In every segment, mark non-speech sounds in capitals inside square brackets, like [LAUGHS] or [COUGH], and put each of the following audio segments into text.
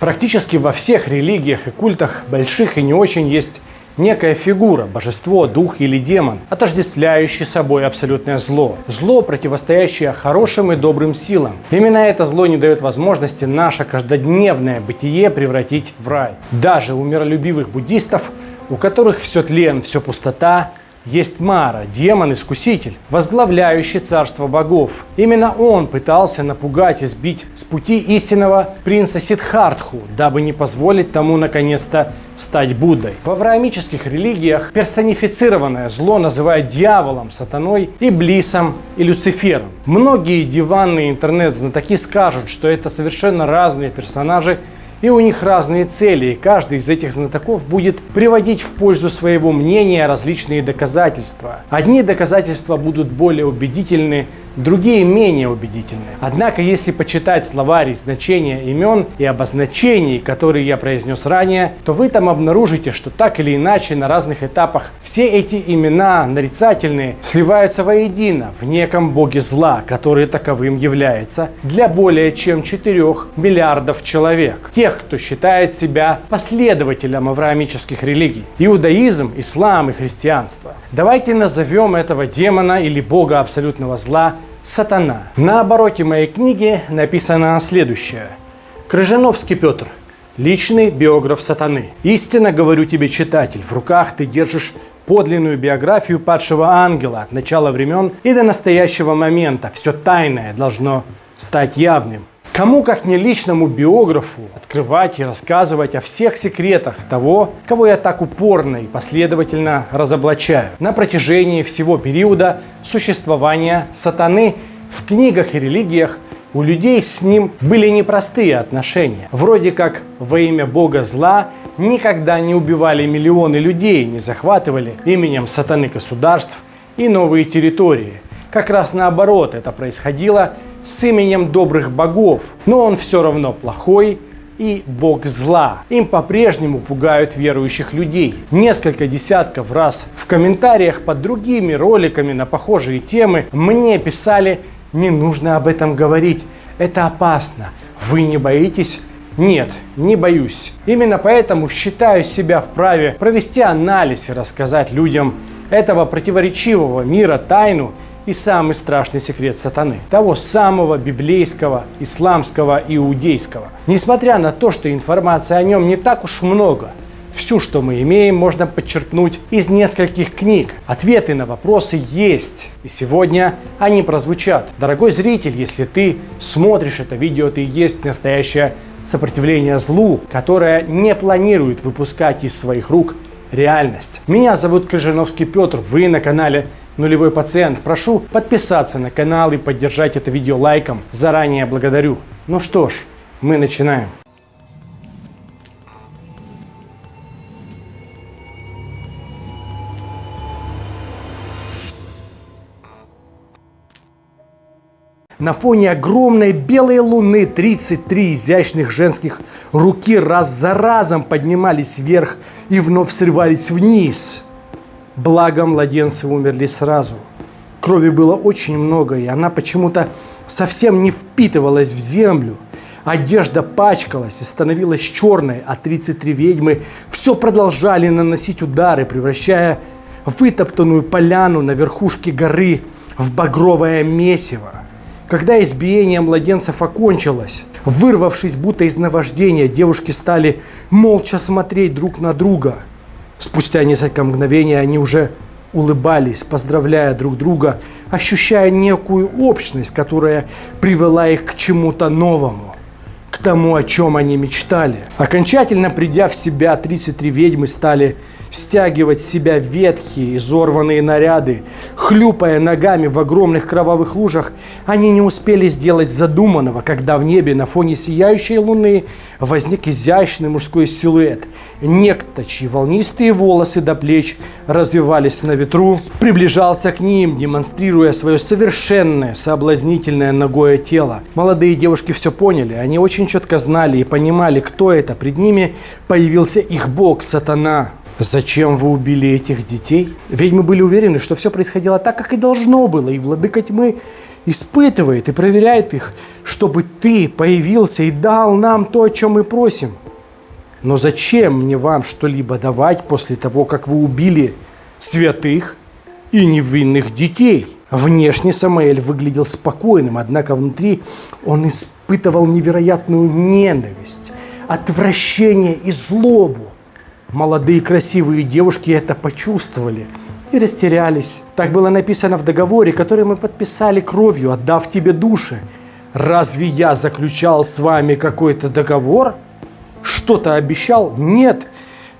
Практически во всех религиях и культах, больших и не очень, есть некая фигура, божество, дух или демон, отождествляющий собой абсолютное зло. Зло, противостоящее хорошим и добрым силам. Именно это зло не дает возможности наше каждодневное бытие превратить в рай. Даже у миролюбивых буддистов, у которых все тлен, все пустота, есть Мара, демон-искуситель, возглавляющий царство богов. Именно он пытался напугать и сбить с пути истинного принца Сидхартху, дабы не позволить тому наконец-то стать Буддой. В авраамических религиях персонифицированное зло называют дьяволом, сатаной, иблисом и Люцифером. Многие диванные интернет-знатоки скажут, что это совершенно разные персонажи и у них разные цели, и каждый из этих знатоков будет приводить в пользу своего мнения различные доказательства. Одни доказательства будут более убедительны, другие менее убедительны. Однако, если почитать словарь значения имен и обозначений, которые я произнес ранее, то вы там обнаружите, что так или иначе на разных этапах все эти имена нарицательные сливаются воедино в неком боге зла, который таковым является для более чем 4 миллиардов человек. Тех, кто считает себя последователем авраамических религий. Иудаизм, ислам и христианство. Давайте назовем этого демона или бога абсолютного зла сатана. На обороте моей книги написано следующее. Крыжановский Петр. Личный биограф сатаны. Истинно говорю тебе, читатель, в руках ты держишь подлинную биографию падшего ангела от начала времен и до настоящего момента. Все тайное должно стать явным. Кому, как не личному биографу, открывать и рассказывать о всех секретах того, кого я так упорно и последовательно разоблачаю на протяжении всего периода существования сатаны в книгах и религиях у людей с ним были непростые отношения. Вроде как во имя бога зла никогда не убивали миллионы людей, не захватывали именем сатаны государств и новые территории – как раз наоборот, это происходило с именем добрых богов. Но он все равно плохой и бог зла. Им по-прежнему пугают верующих людей. Несколько десятков раз в комментариях под другими роликами на похожие темы мне писали «Не нужно об этом говорить, это опасно, вы не боитесь?» Нет, не боюсь. Именно поэтому считаю себя вправе провести анализ и рассказать людям этого противоречивого мира тайну и самый страшный секрет сатаны, того самого библейского, исламского, иудейского. Несмотря на то, что информации о нем не так уж много, Всю, что мы имеем, можно подчеркнуть из нескольких книг. Ответы на вопросы есть, и сегодня они прозвучат. Дорогой зритель, если ты смотришь это видео, ты есть настоящее сопротивление злу, которое не планирует выпускать из своих рук реальность. Меня зовут Крыжановский Петр, вы на канале нулевой пациент. Прошу подписаться на канал и поддержать это видео лайком. Заранее благодарю. Ну что ж, мы начинаем. На фоне огромной белой луны 33 изящных женских руки раз за разом поднимались вверх и вновь срывались вниз – Благо, младенцы умерли сразу. Крови было очень много, и она почему-то совсем не впитывалась в землю. Одежда пачкалась и становилась черной, а 33 ведьмы все продолжали наносить удары, превращая вытоптанную поляну на верхушке горы в багровое месиво. Когда избиение младенцев окончилось, вырвавшись будто из наваждения, девушки стали молча смотреть друг на друга – Спустя несколько мгновений они уже улыбались, поздравляя друг друга, ощущая некую общность, которая привела их к чему-то новому, к тому, о чем они мечтали. Окончательно придя в себя, 33 ведьмы стали стягивать с себя ветхие, изорванные наряды. Хлюпая ногами в огромных кровавых лужах, они не успели сделать задуманного, когда в небе на фоне сияющей луны возник изящный мужской силуэт. Некто, чьи волнистые волосы до плеч развивались на ветру, приближался к ним, демонстрируя свое совершенное, соблазнительное ногое тело. Молодые девушки все поняли, они очень четко знали и понимали, кто это. Пред ними появился их бог, сатана. Зачем вы убили этих детей? Ведьмы были уверены, что все происходило так, как и должно было, и владыка тьмы испытывает и проверяет их, чтобы ты появился и дал нам то, о чем мы просим. Но зачем мне вам что-либо давать после того, как вы убили святых и невинных детей? Внешне Самаэль выглядел спокойным, однако внутри он испытывал невероятную ненависть, отвращение и злобу. Молодые красивые девушки это почувствовали и растерялись. Так было написано в договоре, который мы подписали кровью, отдав тебе души. Разве я заключал с вами какой-то договор? Что-то обещал? Нет.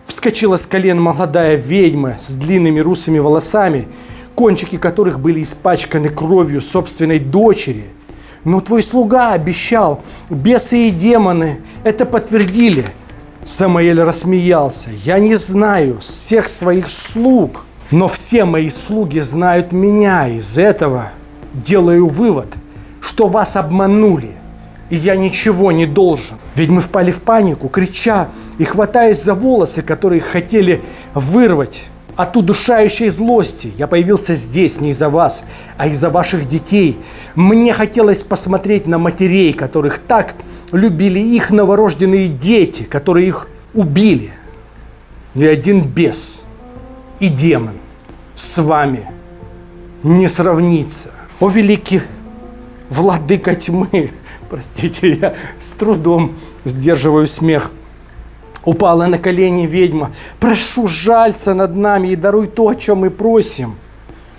Вскочила с колен молодая ведьма с длинными русыми волосами – кончики которых были испачканы кровью собственной дочери. Но твой слуга обещал, бесы и демоны это подтвердили. Самаэль рассмеялся. Я не знаю всех своих слуг, но все мои слуги знают меня. Из этого делаю вывод, что вас обманули, и я ничего не должен. Ведь мы впали в панику, крича и хватаясь за волосы, которые хотели вырвать от удушающей злости. Я появился здесь не из-за вас, а из-за ваших детей. Мне хотелось посмотреть на матерей, которых так любили их новорожденные дети, которые их убили. Ни один бес и демон с вами не сравнится. О, великий владыка тьмы! Простите, я с трудом сдерживаю смех. Упала на колени ведьма. Прошу, жалься над нами и даруй то, о чем мы просим.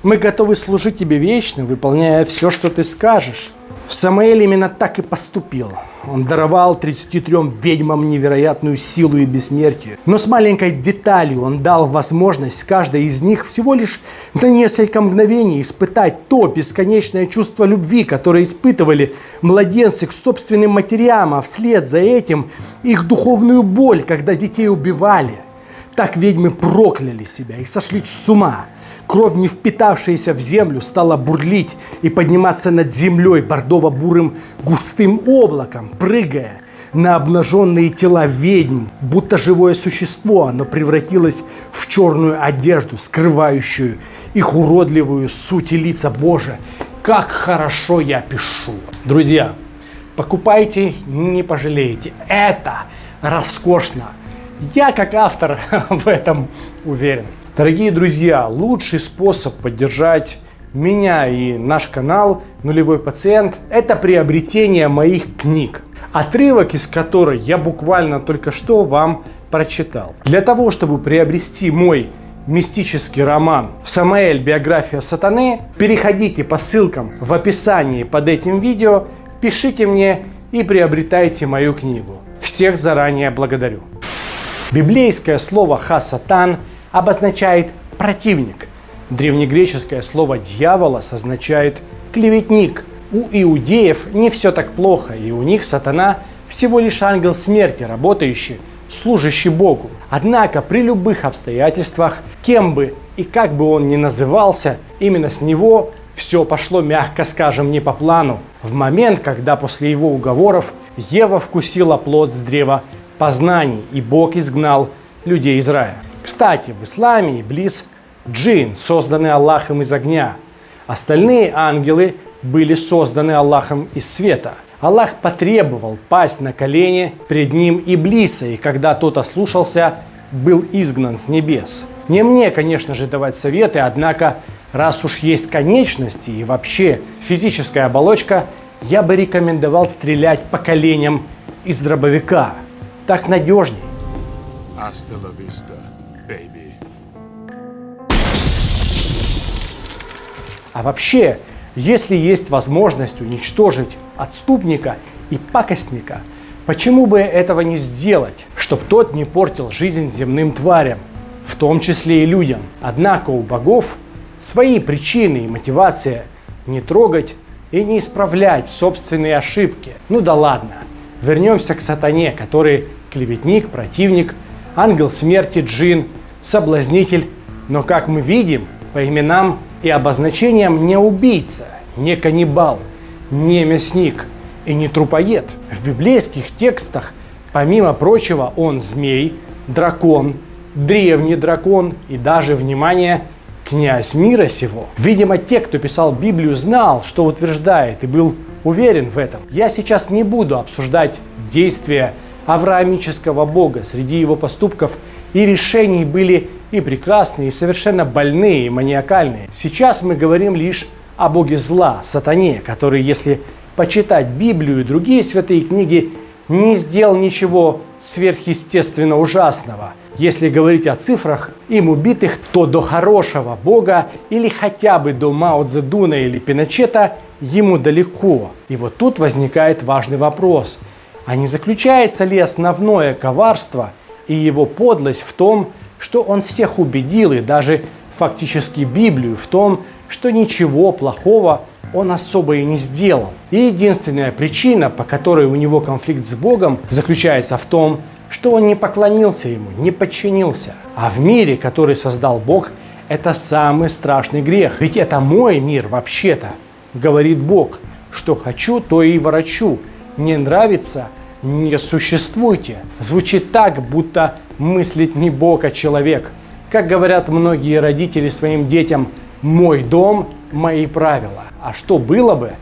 Мы готовы служить тебе вечно, выполняя все, что ты скажешь. Самуэль именно так и поступил. Он даровал 33 ведьмам невероятную силу и бессмертие. Но с маленькой деталью он дал возможность каждой из них всего лишь на несколько мгновений испытать то бесконечное чувство любви, которое испытывали младенцы к собственным матерям, а вслед за этим их духовную боль, когда детей убивали. Так ведьмы прокляли себя и сошли с ума. Кровь, не впитавшаяся в землю, стала бурлить и подниматься над землей бордово-бурым густым облаком, прыгая на обнаженные тела ведьм, будто живое существо, оно превратилось в черную одежду, скрывающую их уродливую суть и лица. Боже, как хорошо я пишу. Друзья, покупайте, не пожалеете. Это роскошно. Я как автор [LAUGHS] в этом уверен. Дорогие друзья, лучший способ поддержать меня и наш канал «Нулевой пациент» – это приобретение моих книг, отрывок из которой я буквально только что вам прочитал. Для того, чтобы приобрести мой мистический роман «Самаэль. Биография сатаны», переходите по ссылкам в описании под этим видео, пишите мне и приобретайте мою книгу. Всех заранее благодарю. Библейское слово «хасатан» обозначает противник. Древнегреческое слово «дьяволос» означает клеветник. У иудеев не все так плохо, и у них сатана всего лишь ангел смерти, работающий, служащий Богу. Однако при любых обстоятельствах, кем бы и как бы он ни назывался, именно с него все пошло, мягко скажем, не по плану. В момент, когда после его уговоров Ева вкусила плод с древа познаний, и Бог изгнал людей из рая. Кстати, в исламе Иблис – джин, созданный Аллахом из огня. Остальные ангелы были созданы Аллахом из света. Аллах потребовал пасть на колени пред ним Иблиса, и когда тот ослушался, был изгнан с небес. Не мне, конечно же, давать советы, однако, раз уж есть конечности и вообще физическая оболочка, я бы рекомендовал стрелять по коленям из дробовика. Так надежней. Hasta la vista. А вообще, если есть возможность уничтожить отступника и пакостника, почему бы этого не сделать, чтобы тот не портил жизнь земным тварям, в том числе и людям? Однако у богов свои причины и мотивация не трогать и не исправлять собственные ошибки. Ну да ладно, вернемся к сатане, который клеветник, противник, ангел смерти, джин, соблазнитель. Но как мы видим, по именам и обозначением не убийца, не каннибал, не мясник и не трупоед. В библейских текстах, помимо прочего, он змей, дракон, древний дракон и даже, внимание, князь мира сего. Видимо, те, кто писал Библию, знал, что утверждает и был уверен в этом. Я сейчас не буду обсуждать действия авраамического Бога. Среди его поступков и решений были и прекрасные, и совершенно больные, и маниакальные. Сейчас мы говорим лишь о Боге зла, сатане, который, если почитать Библию и другие святые книги, не сделал ничего сверхъестественно ужасного. Если говорить о цифрах им убитых, то до хорошего Бога или хотя бы до Мао Цзэдуна или Пиночета ему далеко. И вот тут возникает важный вопрос. А не заключается ли основное коварство и его подлость в том, что он всех убедил и даже фактически Библию в том, что ничего плохого он особо и не сделал. И единственная причина, по которой у него конфликт с Богом, заключается в том, что он не поклонился ему, не подчинился. А в мире, который создал Бог, это самый страшный грех. Ведь это мой мир вообще-то, говорит Бог. Что хочу, то и ворочу. Не нравится – не существуйте. Звучит так, будто мыслит не Бог, а человек. Как говорят многие родители своим детям, мой дом, мои правила. А что было бы,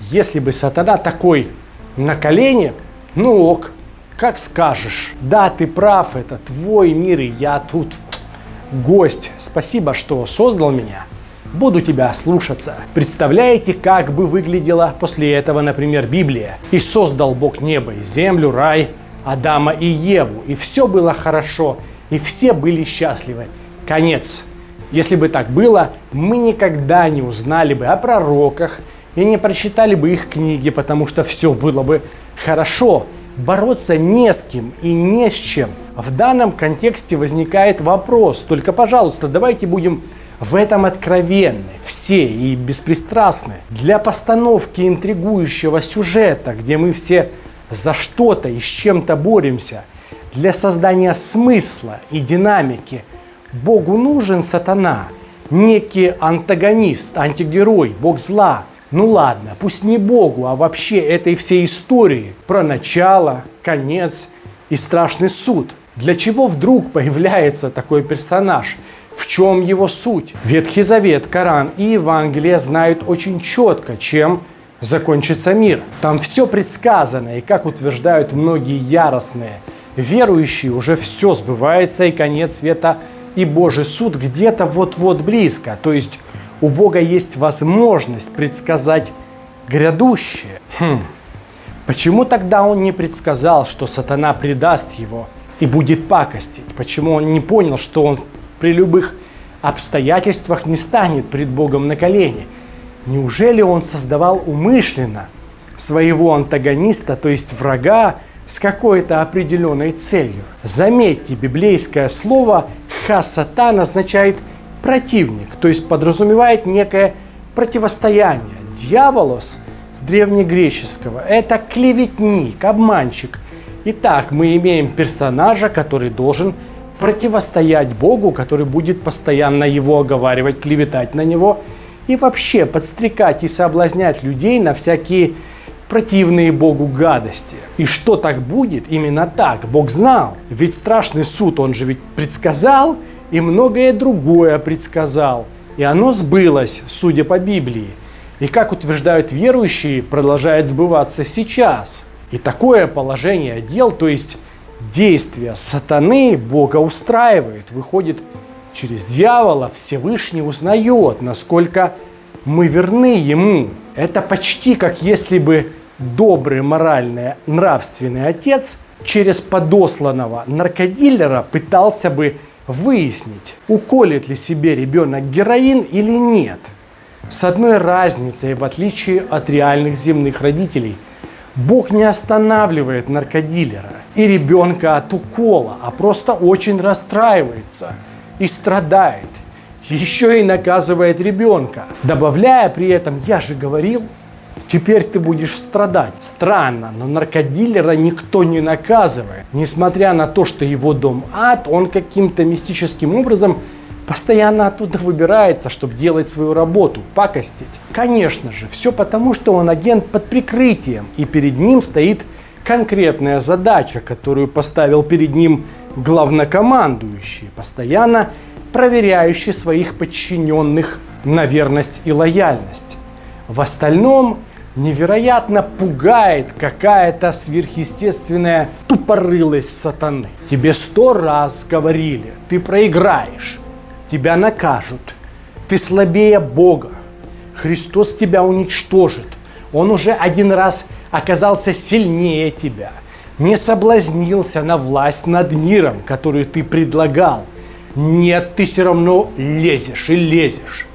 если бы сатана такой на колени, ну ок, как скажешь. Да, ты прав, это твой мир, и я тут гость. Спасибо, что создал меня. Буду тебя слушаться. Представляете, как бы выглядела после этого, например, Библия? И создал Бог небо и землю, рай, Адама и Еву. И все было хорошо, и все были счастливы. Конец. Если бы так было, мы никогда не узнали бы о пророках и не прочитали бы их книги, потому что все было бы хорошо. Бороться не с кем и не с чем. В данном контексте возникает вопрос, только, пожалуйста, давайте будем в этом откровенны все и беспристрастны. Для постановки интригующего сюжета, где мы все за что-то и с чем-то боремся, для создания смысла и динамики, Богу нужен сатана, некий антагонист, антигерой, Бог зла. Ну ладно, пусть не Богу, а вообще этой всей истории про начало, конец и страшный суд. Для чего вдруг появляется такой персонаж – в чем его суть? Ветхий Завет, Коран и Евангелие знают очень четко, чем закончится мир. Там все предсказано, и как утверждают многие яростные верующие, уже все сбывается, и конец света и Божий суд где-то вот-вот близко. То есть у Бога есть возможность предсказать грядущее. Хм. Почему тогда он не предсказал, что сатана предаст его и будет пакостить? Почему он не понял, что он при любых обстоятельствах не станет пред Богом на колени. Неужели он создавал умышленно своего антагониста, то есть врага, с какой-то определенной целью? Заметьте, библейское слово «хасатан» означает противник, то есть подразумевает некое противостояние. Дьяволос с древнегреческого – это клеветник, обманщик. Итак, мы имеем персонажа, который должен противостоять Богу, который будет постоянно его оговаривать, клеветать на него и вообще подстрекать и соблазнять людей на всякие противные Богу гадости. И что так будет? Именно так. Бог знал. Ведь страшный суд, он же ведь предсказал, и многое другое предсказал. И оно сбылось, судя по Библии. И как утверждают верующие, продолжает сбываться сейчас. И такое положение дел, то есть действия сатаны Бога устраивает. Выходит, через дьявола Всевышний узнает, насколько мы верны Ему. Это почти как если бы добрый, моральный, нравственный отец через подосланного наркодилера пытался бы выяснить, уколет ли себе ребенок героин или нет. С одной разницей, в отличие от реальных земных родителей, Бог не останавливает наркодилера и ребенка от укола, а просто очень расстраивается и страдает. Еще и наказывает ребенка, добавляя при этом «я же говорил», Теперь ты будешь страдать. Странно, но наркодилера никто не наказывает. Несмотря на то, что его дом ад, он каким-то мистическим образом постоянно оттуда выбирается, чтобы делать свою работу, пакостить. Конечно же, все потому, что он агент под прикрытием, и перед ним стоит конкретная задача, которую поставил перед ним главнокомандующий, постоянно проверяющий своих подчиненных на верность и лояльность. В остальном невероятно пугает какая-то сверхъестественная тупорылость сатаны. Тебе сто раз говорили, ты проиграешь, тебя накажут, ты слабее Бога, Христос тебя уничтожит. Он уже один раз оказался сильнее тебя, не соблазнился на власть над миром, которую ты предлагал. Нет, ты все равно лезешь и лезешь.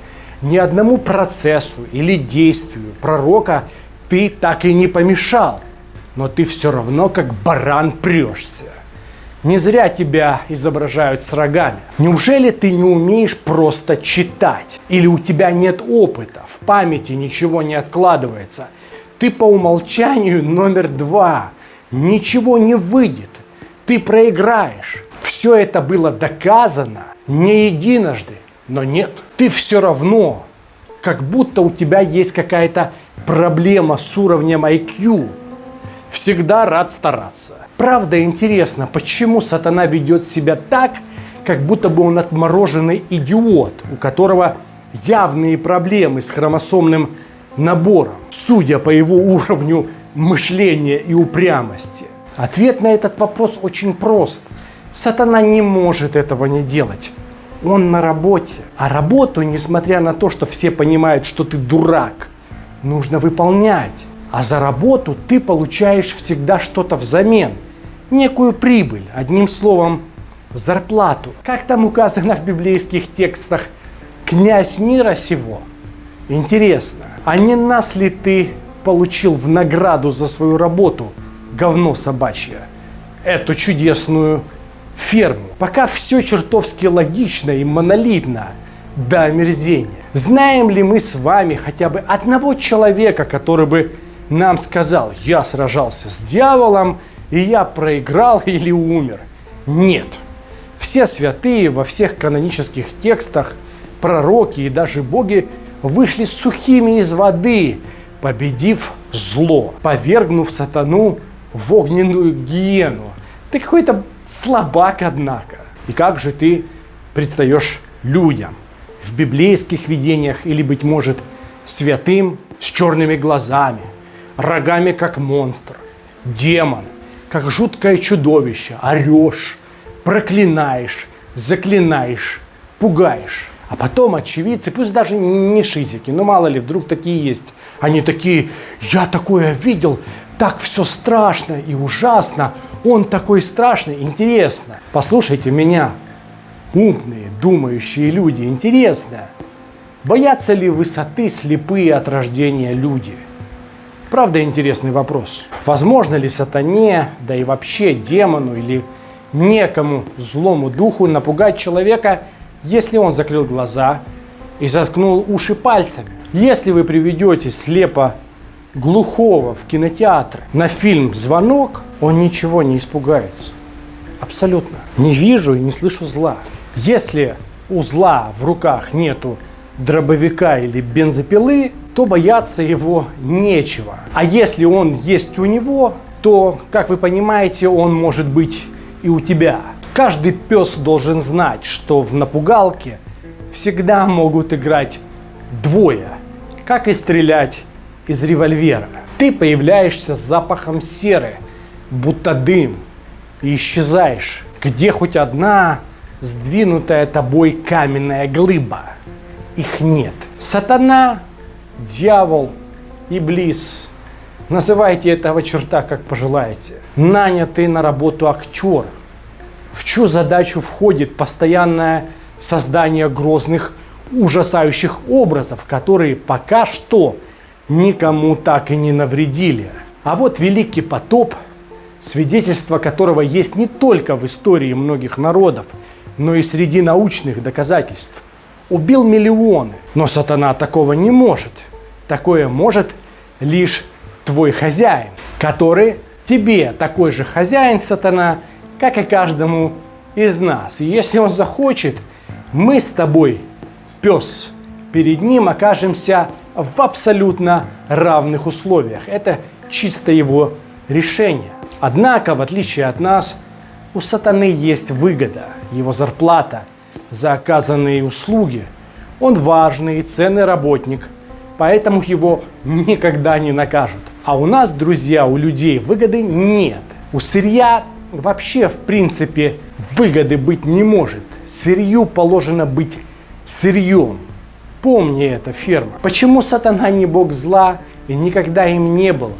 Ни одному процессу или действию пророка ты так и не помешал, но ты все равно как баран прешься. Не зря тебя изображают с рогами. Неужели ты не умеешь просто читать? Или у тебя нет опыта, в памяти ничего не откладывается? Ты по умолчанию номер два. Ничего не выйдет. Ты проиграешь. Все это было доказано не единожды, но нет. Ты все равно, как будто у тебя есть какая-то проблема с уровнем IQ. Всегда рад стараться. Правда интересно, почему сатана ведет себя так, как будто бы он отмороженный идиот, у которого явные проблемы с хромосомным набором, судя по его уровню мышления и упрямости. Ответ на этот вопрос очень прост. Сатана не может этого не делать. Он на работе. А работу, несмотря на то, что все понимают, что ты дурак, нужно выполнять. А за работу ты получаешь всегда что-то взамен – некую прибыль, одним словом, зарплату. Как там указано в библейских текстах, князь мира сего. Интересно, а не нас ли ты получил в награду за свою работу, говно собачье, эту чудесную ферму? Пока все чертовски логично и монолитно до омерзения. Знаем ли мы с вами хотя бы одного человека, который бы нам сказал, я сражался с дьяволом, и я проиграл [LAUGHS] или умер. Нет. Все святые во всех канонических текстах, пророки и даже боги вышли сухими из воды, победив зло, повергнув сатану в огненную гиену. Ты какой-то слабак, однако. И как же ты предстаешь людям в библейских видениях или, быть может, святым с черными глазами, рогами, как монстр, демон, как жуткое чудовище, орешь, проклинаешь, заклинаешь, пугаешь. А потом очевидцы, пусть даже не шизики, но мало ли, вдруг такие есть. Они такие, я такое видел, так все страшно и ужасно, он такой страшный, интересно. Послушайте меня, умные, думающие люди, интересно. Боятся ли высоты слепые от рождения люди? Правда, интересный вопрос. Возможно ли сатане, да и вообще демону или некому злому духу напугать человека, если он закрыл глаза и заткнул уши пальцами? Если вы приведете слепо глухого в кинотеатр на фильм «Звонок», он ничего не испугается. Абсолютно. Не вижу и не слышу зла. Если у зла в руках нету дробовика или бензопилы, то бояться его нечего. А если он есть у него, то, как вы понимаете, он может быть и у тебя. Каждый пес должен знать, что в напугалке всегда могут играть двое, как и стрелять из револьвера. Ты появляешься с запахом серы, будто дым, и исчезаешь, где хоть одна сдвинутая тобой каменная глыба. Их нет. Сатана дьявол, иблис, называйте этого черта как пожелаете, нанятый на работу актер, в чью задачу входит постоянное создание грозных, ужасающих образов, которые пока что никому так и не навредили. А вот Великий потоп, свидетельство которого есть не только в истории многих народов, но и среди научных доказательств, убил миллионы. Но сатана такого не может – Такое может лишь твой хозяин, который тебе такой же хозяин, сатана, как и каждому из нас. И если он захочет, мы с тобой, пес, перед ним окажемся в абсолютно равных условиях. Это чисто его решение. Однако, в отличие от нас, у сатаны есть выгода, его зарплата, за оказанные услуги. Он важный и ценный работник, поэтому его никогда не накажут. А у нас, друзья, у людей выгоды нет. У сырья вообще, в принципе, выгоды быть не может. Сырью положено быть сырьем. Помни это, ферма. Почему сатана не бог зла и никогда им не было?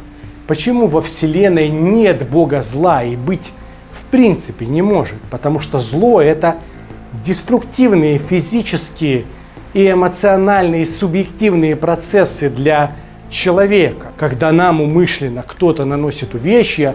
Почему во Вселенной нет бога зла и быть в принципе не может? Потому что зло это деструктивные физические и эмоциональные субъективные процессы для человека. Когда нам умышленно кто-то наносит увечья,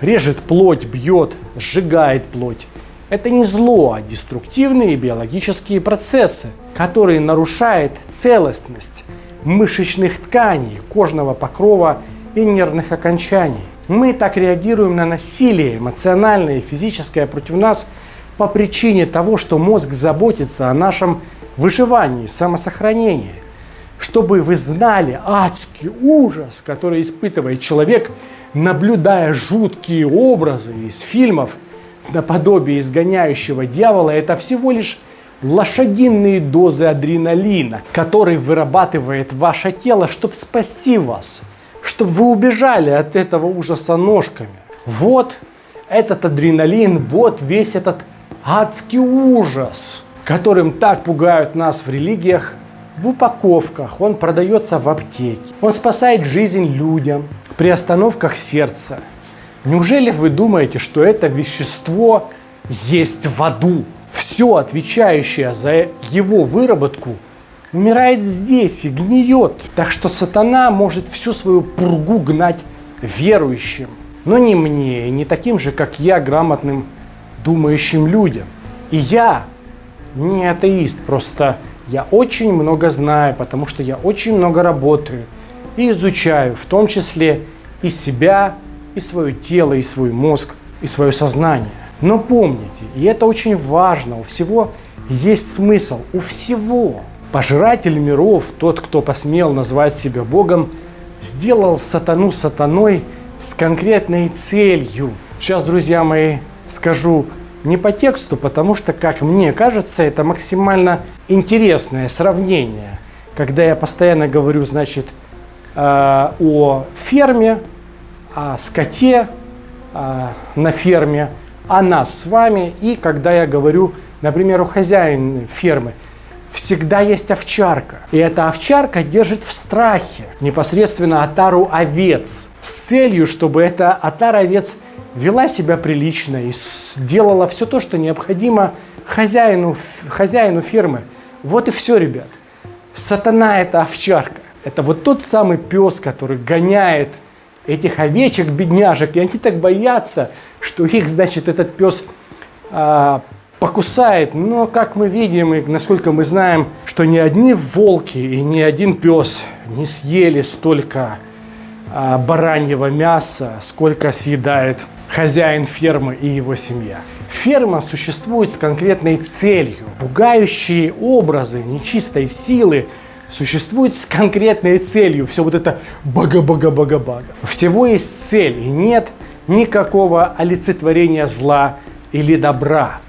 режет плоть, бьет, сжигает плоть. Это не зло, а деструктивные биологические процессы, которые нарушают целостность мышечных тканей, кожного покрова и нервных окончаний. Мы так реагируем на насилие, эмоциональное и физическое против нас по причине того, что мозг заботится о нашем выживании, самосохранении. Чтобы вы знали адский ужас, который испытывает человек, наблюдая жуткие образы из фильмов наподобие изгоняющего дьявола, это всего лишь лошадиные дозы адреналина, который вырабатывает ваше тело, чтобы спасти вас, чтобы вы убежали от этого ужаса ножками. Вот этот адреналин, вот весь этот адский ужас, которым так пугают нас в религиях, в упаковках, он продается в аптеке. Он спасает жизнь людям при остановках сердца. Неужели вы думаете, что это вещество есть в аду? Все, отвечающее за его выработку, умирает здесь и гниет. Так что сатана может всю свою пургу гнать верующим. Но не мне, не таким же, как я, грамотным думающим людям. И я не атеист, просто я очень много знаю, потому что я очень много работаю и изучаю, в том числе и себя, и свое тело, и свой мозг, и свое сознание. Но помните, и это очень важно, у всего есть смысл, у всего. Пожиратель миров, тот, кто посмел назвать себя Богом, сделал сатану сатаной с конкретной целью. Сейчас, друзья мои, скажу не по тексту, потому что, как мне кажется, это максимально интересное сравнение. Когда я постоянно говорю, значит, э, о ферме, о скоте э, на ферме, о нас с вами, и когда я говорю, например, о хозяине фермы, всегда есть овчарка. И эта овчарка держит в страхе непосредственно отару овец с целью, чтобы эта отара овец вела себя прилично и сделала все то, что необходимо хозяину, хозяину фермы. Вот и все, ребят. Сатана – это овчарка. Это вот тот самый пес, который гоняет этих овечек, бедняжек, и они так боятся, что их, значит, этот пес а, покусает. Но, как мы видим и насколько мы знаем, что ни одни волки и ни один пес не съели столько а, бараньего мяса, сколько съедает хозяин фермы и его семья. Ферма существует с конкретной целью. Пугающие образы нечистой силы существуют с конкретной целью. Все вот это бага-бага-бага-бага. Всего есть цель, и нет никакого олицетворения зла или добра.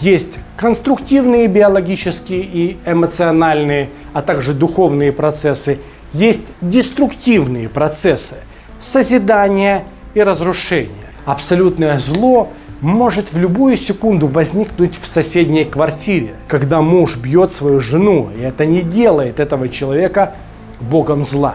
Есть конструктивные биологические и эмоциональные, а также духовные процессы. Есть деструктивные процессы созидания и разрушения. Абсолютное зло может в любую секунду возникнуть в соседней квартире, когда муж бьет свою жену, и это не делает этого человека богом зла.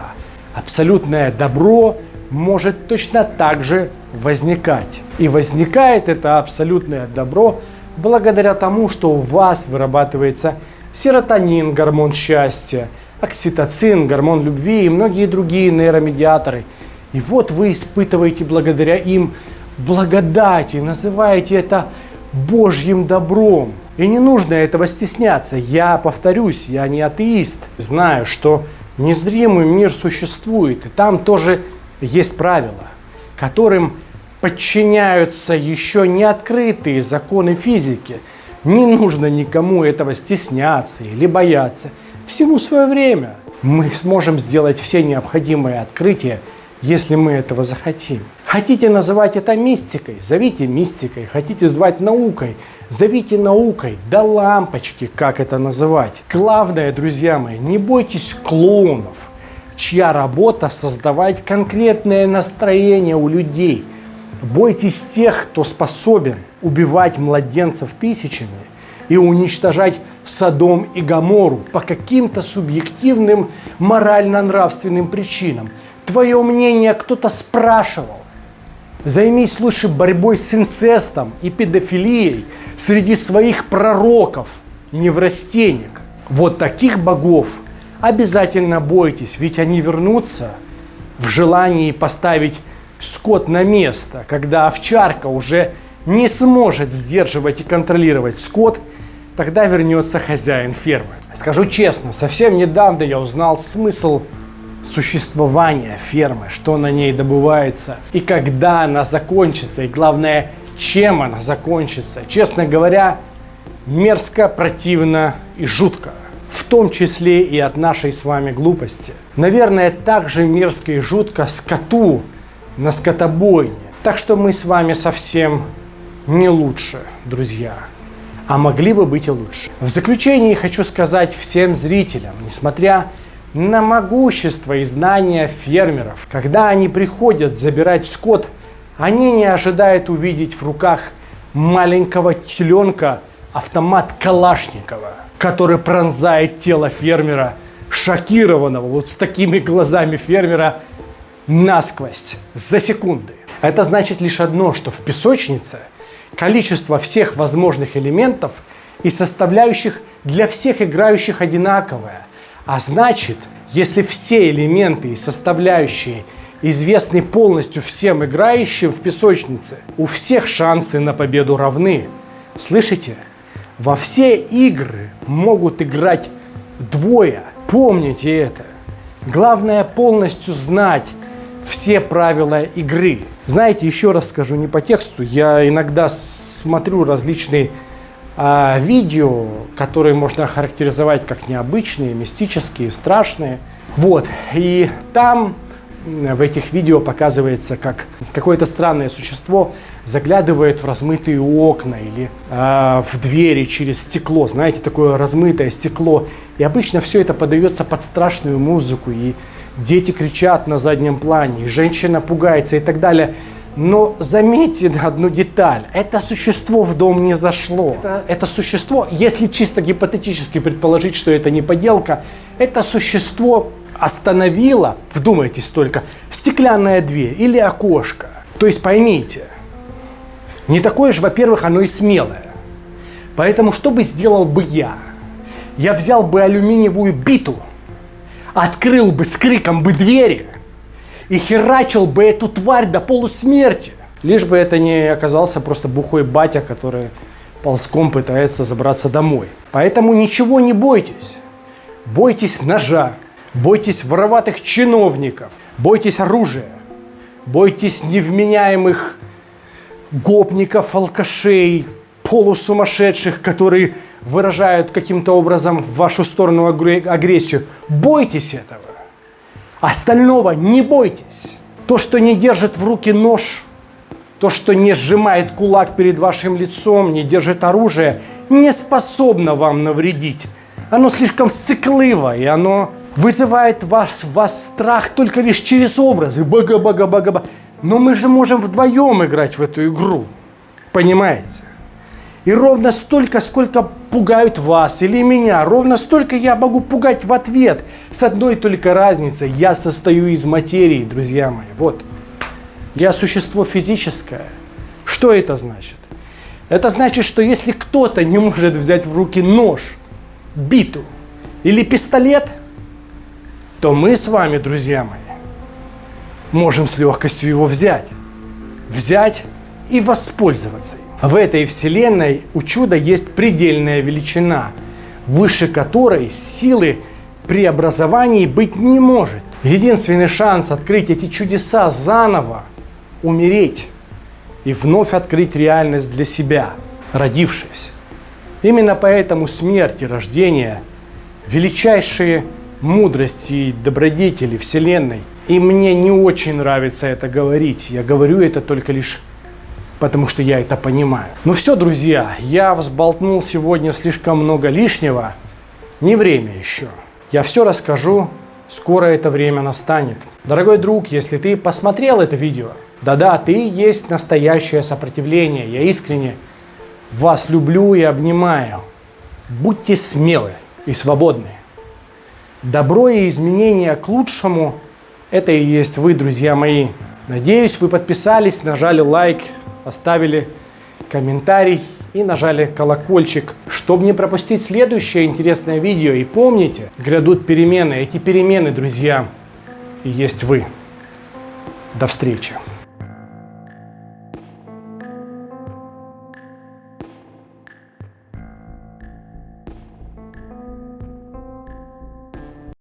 Абсолютное добро может точно так же возникать. И возникает это абсолютное добро благодаря тому, что у вас вырабатывается серотонин, гормон счастья, окситоцин, гормон любви и многие другие нейромедиаторы. И вот вы испытываете благодаря им благодати, называете это Божьим добром. И не нужно этого стесняться. Я повторюсь, я не атеист. Знаю, что незримый мир существует, и там тоже есть правила, которым подчиняются еще не открытые законы физики. Не нужно никому этого стесняться или бояться. Всему свое время. Мы сможем сделать все необходимые открытия, если мы этого захотим. Хотите называть это мистикой, зовите мистикой. Хотите звать наукой, зовите наукой. Да лампочки, как это называть. Главное, друзья мои, не бойтесь клоунов, чья работа создавать конкретное настроение у людей. Бойтесь тех, кто способен убивать младенцев тысячами и уничтожать Содом и Гамору по каким-то субъективным морально-нравственным причинам. Твое мнение кто-то спрашивал. Займись лучше борьбой с инцестом и педофилией среди своих пророков, неврастенек. Вот таких богов обязательно бойтесь, ведь они вернутся в желании поставить скот на место, когда овчарка уже не сможет сдерживать и контролировать скот, тогда вернется хозяин фермы. Скажу честно, совсем недавно я узнал смысл существования фермы, что на ней добывается и когда она закончится, и главное, чем она закончится. Честно говоря, мерзко, противно и жутко. В том числе и от нашей с вами глупости. Наверное, так же мерзко и жутко скоту на скотобойне. Так что мы с вами совсем не лучше, друзья. А могли бы быть и лучше. В заключение хочу сказать всем зрителям, несмотря на могущество и знания фермеров. Когда они приходят забирать скот, они не ожидают увидеть в руках маленького теленка автомат Калашникова, который пронзает тело фермера, шокированного, вот с такими глазами фермера, насквозь, за секунды. Это значит лишь одно, что в песочнице количество всех возможных элементов и составляющих для всех играющих одинаковое. А значит, если все элементы и составляющие известны полностью всем играющим в песочнице, у всех шансы на победу равны. Слышите? Во все игры могут играть двое. Помните это. Главное полностью знать все правила игры. Знаете, еще раз скажу не по тексту, я иногда смотрю различные а, видео, которые можно охарактеризовать как необычные, мистические, страшные. Вот, и там в этих видео показывается, как какое-то странное существо заглядывает в размытые окна или э, в двери через стекло, знаете, такое размытое стекло. И обычно все это подается под страшную музыку, и дети кричат на заднем плане, и женщина пугается и так далее. Но заметьте [LAUGHS] одну деталь. Это существо в дом не зашло. Это, это существо, если чисто гипотетически предположить, что это не поделка, это существо остановило, вдумайтесь только, стеклянная дверь или окошко. То есть поймите, не такое же, во-первых, оно и смелое. Поэтому что бы сделал бы я? Я взял бы алюминиевую биту, открыл бы с криком бы двери – и херачил бы эту тварь до полусмерти. Лишь бы это не оказался просто бухой батя, который ползком пытается забраться домой. Поэтому ничего не бойтесь. Бойтесь ножа, бойтесь вороватых чиновников, бойтесь оружия, бойтесь невменяемых гопников, алкашей, полусумасшедших, которые выражают каким-то образом в вашу сторону агрессию. Бойтесь этого. Остального не бойтесь. То, что не держит в руки нож, то, что не сжимает кулак перед вашим лицом, не держит оружие, не способно вам навредить. Оно слишком сыкливо, и оно вызывает вас, вас страх только лишь через образы. Бага-бага-бага-бага. Но мы же можем вдвоем играть в эту игру. Понимаете? И ровно столько, сколько пугают вас или меня, ровно столько я могу пугать в ответ. С одной только разницей, я состою из материи, друзья мои. Вот. Я существо физическое. Что это значит? Это значит, что если кто-то не может взять в руки нож, биту или пистолет, то мы с вами, друзья мои, можем с легкостью его взять. Взять и воспользоваться им. В этой вселенной у чуда есть предельная величина, выше которой силы преобразований быть не может. Единственный шанс открыть эти чудеса заново – умереть и вновь открыть реальность для себя, родившись. Именно поэтому смерть и рождение – величайшие мудрости и добродетели Вселенной. И мне не очень нравится это говорить. Я говорю это только лишь потому, что я это понимаю. Ну все, друзья, я взболтнул сегодня слишком много лишнего. Не время еще. Я все расскажу, скоро это время настанет. Дорогой друг, если ты посмотрел это видео, да-да, ты есть настоящее сопротивление. Я искренне вас люблю и обнимаю. Будьте смелы и свободны. Добро и изменения к лучшему – это и есть вы, друзья мои. Надеюсь, вы подписались, нажали лайк, оставили комментарий и нажали колокольчик, чтобы не пропустить следующее интересное видео. И помните, грядут перемены. Эти перемены, друзья, и есть вы. До встречи.